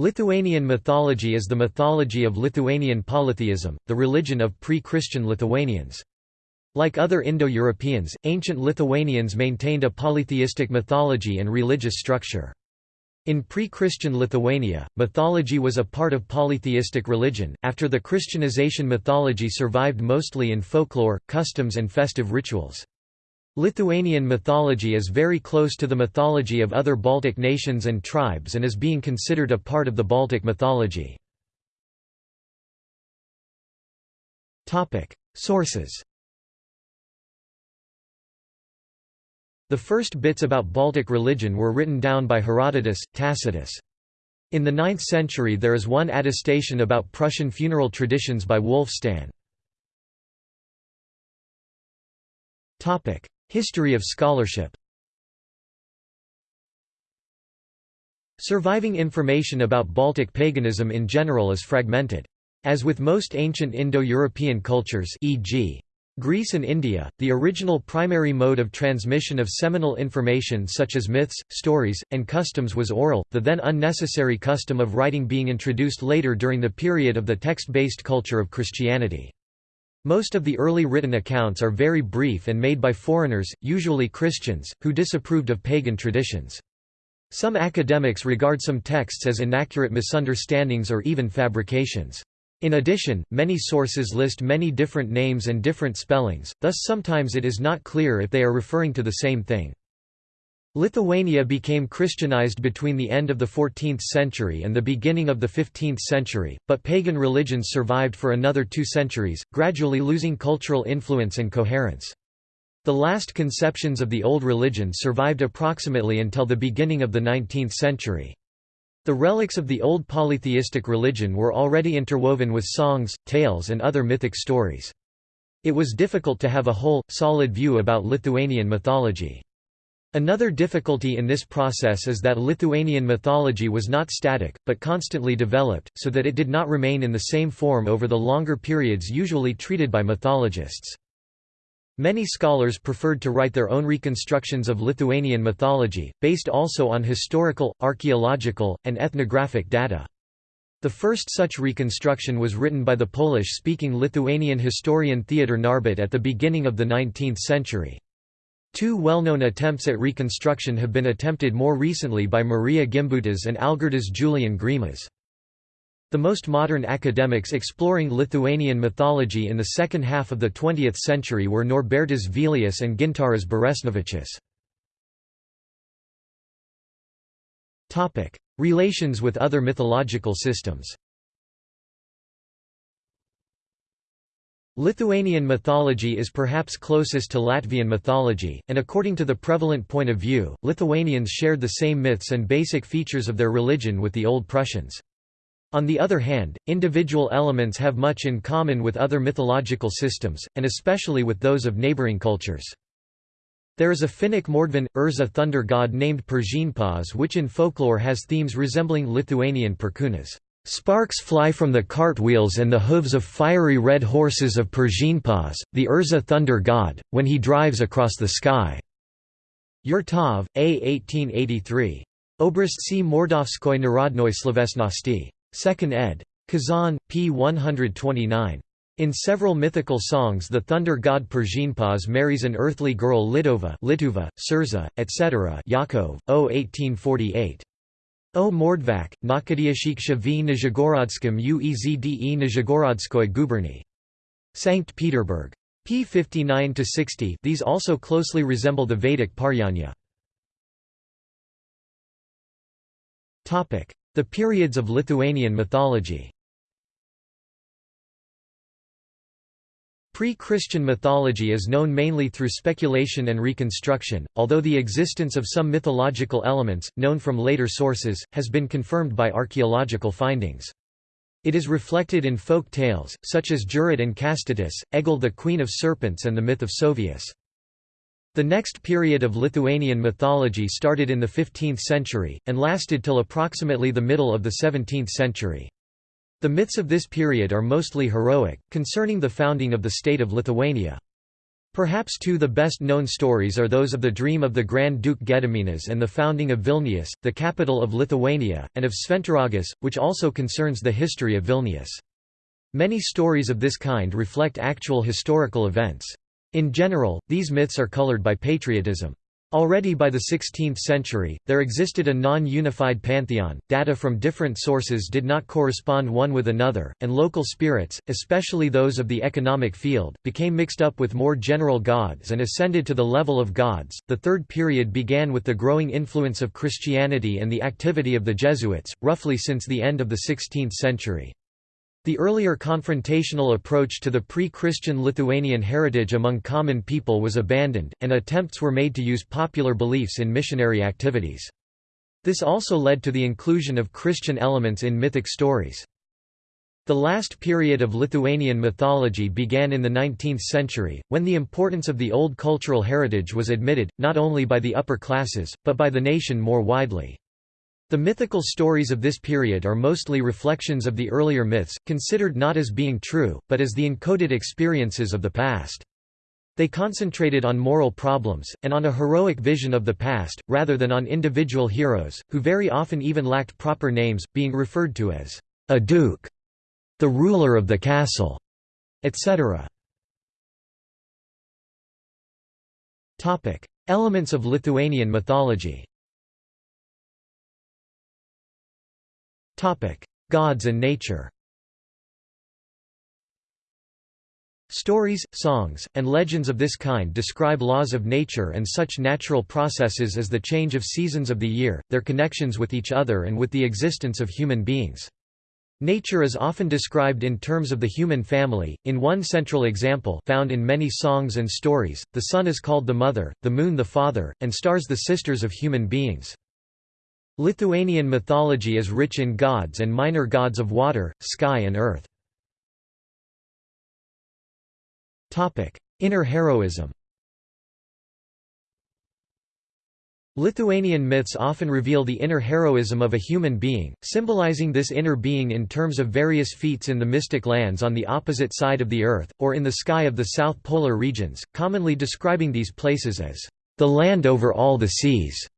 Lithuanian mythology is the mythology of Lithuanian polytheism, the religion of pre-Christian Lithuanians. Like other Indo-Europeans, ancient Lithuanians maintained a polytheistic mythology and religious structure. In pre-Christian Lithuania, mythology was a part of polytheistic religion. After the Christianization mythology survived mostly in folklore, customs and festive rituals. Lithuanian mythology is very close to the mythology of other Baltic nations and tribes and is being considered a part of the Baltic mythology. Sources The first bits about Baltic religion were written down by Herodotus, Tacitus. In the 9th century there is one attestation about Prussian funeral traditions by Wulfstan. History of scholarship Surviving information about Baltic paganism in general is fragmented. As with most ancient Indo-European cultures e.g. Greece and India, the original primary mode of transmission of seminal information such as myths, stories, and customs was oral, the then unnecessary custom of writing being introduced later during the period of the text-based culture of Christianity. Most of the early written accounts are very brief and made by foreigners, usually Christians, who disapproved of pagan traditions. Some academics regard some texts as inaccurate misunderstandings or even fabrications. In addition, many sources list many different names and different spellings, thus sometimes it is not clear if they are referring to the same thing. Lithuania became Christianized between the end of the 14th century and the beginning of the 15th century, but pagan religions survived for another two centuries, gradually losing cultural influence and coherence. The last conceptions of the old religion survived approximately until the beginning of the 19th century. The relics of the old polytheistic religion were already interwoven with songs, tales and other mythic stories. It was difficult to have a whole, solid view about Lithuanian mythology. Another difficulty in this process is that Lithuanian mythology was not static, but constantly developed, so that it did not remain in the same form over the longer periods usually treated by mythologists. Many scholars preferred to write their own reconstructions of Lithuanian mythology, based also on historical, archaeological, and ethnographic data. The first such reconstruction was written by the Polish-speaking Lithuanian historian Theodor Narbut at the beginning of the 19th century. Two well-known attempts at reconstruction have been attempted more recently by Maria Gimbutas and Algirdas Julien Greimas. The most modern academics exploring Lithuanian mythology in the second half of the 20th century were Norbertas Vėlius and Gintaras Beresnevičius. Relations with other mythological systems Lithuanian mythology is perhaps closest to Latvian mythology, and according to the prevalent point of view, Lithuanians shared the same myths and basic features of their religion with the Old Prussians. On the other hand, individual elements have much in common with other mythological systems, and especially with those of neighboring cultures. There is a Finnic Mordvin, Erzya thunder god named Persheenpās which in folklore has themes resembling Lithuanian perkūnas. Sparks fly from the cartwheels and the hooves of fiery red horses of Persheenpās, the Erzya thunder god, when he drives across the sky. Yurtov, A. 1883. Obristci Mordovskoi Narodnoi Slovesnosti. 2nd ed. Kazan, p. 129. In several mythical songs the thunder god Persheenpās marries an earthly girl Lidova Lituva, Surza, etc. Yakov, O. 1848. O Mordvak, Nakadiashik v Nizhegorodskim uezde Nizhegorodskoy guberny. Sankt Peterburg. p. 59–60 these also closely resemble the Vedic Parjanya. The periods of Lithuanian mythology Pre-Christian mythology is known mainly through speculation and reconstruction, although the existence of some mythological elements, known from later sources, has been confirmed by archaeological findings. It is reflected in folk tales, such as Jūratė and Kastytis, Eglė the Queen of Serpents and the myth of Sovius. The next period of Lithuanian mythology started in the 15th century, and lasted till approximately the middle of the 17th century. The myths of this period are mostly heroic, concerning the founding of the state of Lithuania. Perhaps two the best-known stories are those of the dream of the Grand Duke Gediminas and the founding of Vilnius, the capital of Lithuania, and of Šventaragis, which also concerns the history of Vilnius. Many stories of this kind reflect actual historical events. In general, these myths are colored by patriotism. Already by the 16th century, there existed a non-unified pantheon, data from different sources did not correspond one with another, and local spirits, especially those of the economic field, became mixed up with more general gods and ascended to the level of gods. The third period began with the growing influence of Christianity and the activity of the Jesuits, roughly since the end of the 16th century. The earlier confrontational approach to the pre-Christian Lithuanian heritage among common people was abandoned, and attempts were made to use popular beliefs in missionary activities. This also led to the inclusion of Christian elements in mythic stories. The last period of Lithuanian mythology began in the 19th century, when the importance of the old cultural heritage was admitted, not only by the upper classes, but by the nation more widely. The mythical stories of this period are mostly reflections of the earlier myths, considered not as being true, but as the encoded experiences of the past. They concentrated on moral problems, and on a heroic vision of the past, rather than on individual heroes, who very often even lacked proper names, being referred to as a duke, the ruler of the castle, etc. Elements of Lithuanian mythology Gods and nature Stories, songs, and legends of this kind describe laws of nature and such natural processes as the change of seasons of the year, their connections with each other and with the existence of human beings. Nature is often described in terms of the human family. In one central example found in many songs and stories, the sun is called the mother, the moon the father, and stars the sisters of human beings. Lithuanian mythology is rich in gods and minor gods of water, sky and earth. Inner heroism Lithuanian myths often reveal the inner heroism of a human being, symbolizing this inner being in terms of various feats in the mystic lands on the opposite side of the earth, or in the sky of the south polar regions, commonly describing these places as the land over all the seas,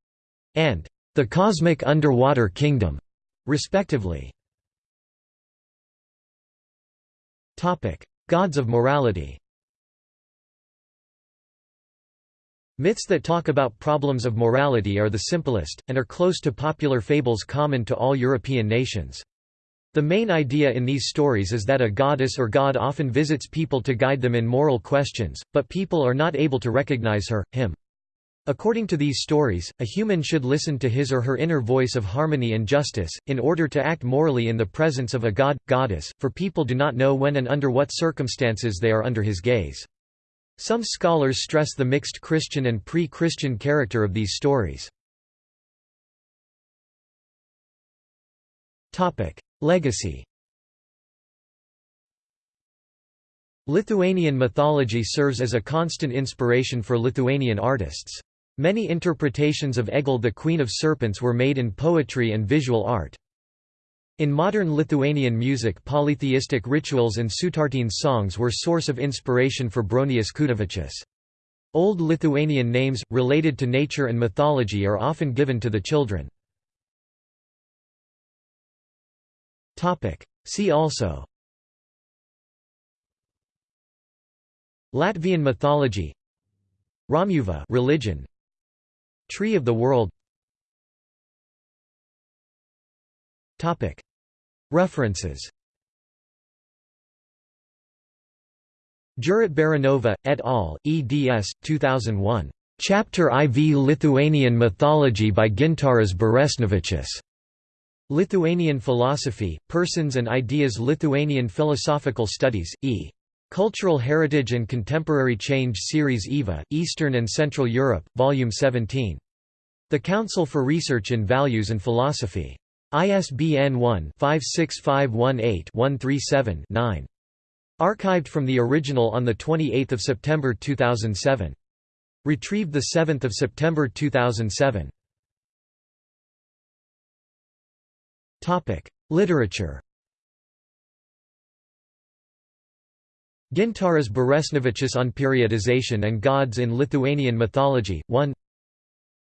and the Cosmic Underwater Kingdom, respectively. Gods of morality Myths that talk about problems of morality are the simplest, and are close to popular fables common to all European nations. The main idea in these stories is that a goddess or god often visits people to guide them in moral questions, but people are not able to recognize her, him. According to these stories, a human should listen to his or her inner voice of harmony and justice, in order to act morally in the presence of a god, goddess, for people do not know when and under what circumstances they are under his gaze. Some scholars stress the mixed Christian and pre-Christian character of these stories. Legacy Lithuanian mythology serves as a constant inspiration for Lithuanian artists. Many interpretations of Eglė the Queen of Serpents were made in poetry and visual art. In modern Lithuanian music polytheistic rituals and sutartines songs were source of inspiration for Bronius Kutavičius. Old Lithuanian names, related to nature and mythology are often given to the children. See also Latvian mythology Romuva religion Tree of the World References Jūratė Baranova, et al., eds. 2001. Chapter IV Lithuanian Mythology by Gintaras Beresnevičius. Lithuanian Philosophy, Persons and Ideas Lithuanian Philosophical Studies, E. Cultural Heritage and Contemporary Change Series EVA, Eastern and Central Europe, Volume 17. The Council for Research in Values and Philosophy. ISBN 1-56518-137-9. Archived from the original on 28 September 2007. Retrieved 7 September 2007. Literature Gintaras Beresnevičius on Periodization and Gods in Lithuanian Mythology, 1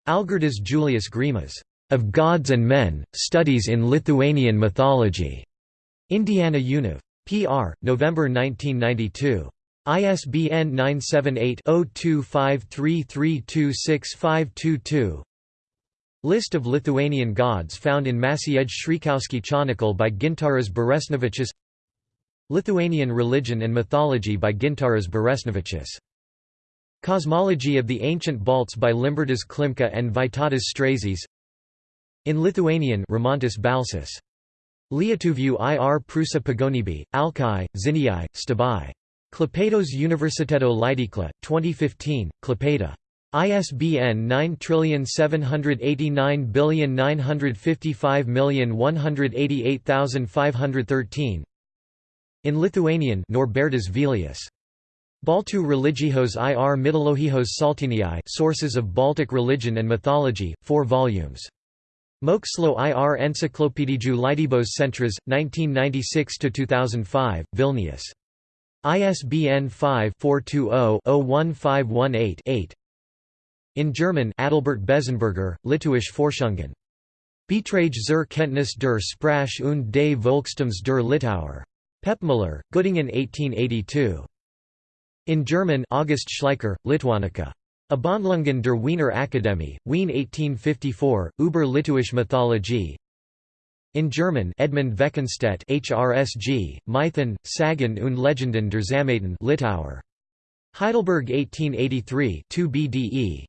Algirdas Julius Greimas, "'Of Gods and Men, Studies in Lithuanian Mythology", Indiana Univ. Pr. November 1992. ISBN 978-0253326522 List of Lithuanian gods found in Maciej Stryjkowski Chronicle by Gintaras Beresnevičius Lithuanian religion and mythology by Gintaras Beresnevičius. Cosmology of the Ancient Balts by Libertas Klimka and Vytautas Straižys In Lithuanian Rimantas Balsis. Lietuvių ir Prusa Pagonibi, Alkai, Zinijai, Stabai. Klaipėdos Universiteto Leidykla, 2015, Klaipėda. ISBN 9789955188513 in Lithuanian Norbertas Vėlius. Baltų religijos ir mitologijos saltiniai Sources of Baltic Religion and Mythology, 4 volumes. Mokslo ir Enciklopedijų Leidybos Centras, 1996–2005, Vilnius. ISBN 5-420-01518-8 In German Adalbert Bezzenberger, Litauisch Forschungen. Betrage zur Kenntnis der Sprache und des Volkstums der Litauer. Pepmüller, Göttingen 1882. In German August Schleicher, Lituanica. Abhandlungen der Wiener Akademie, Wien 1854, Über Litauische Mythologie. In German Edmund Veckenstedt HRSG, Mythen, Sagen und Legenden der Sammaten Litauer. Heidelberg 1883 2 BDE.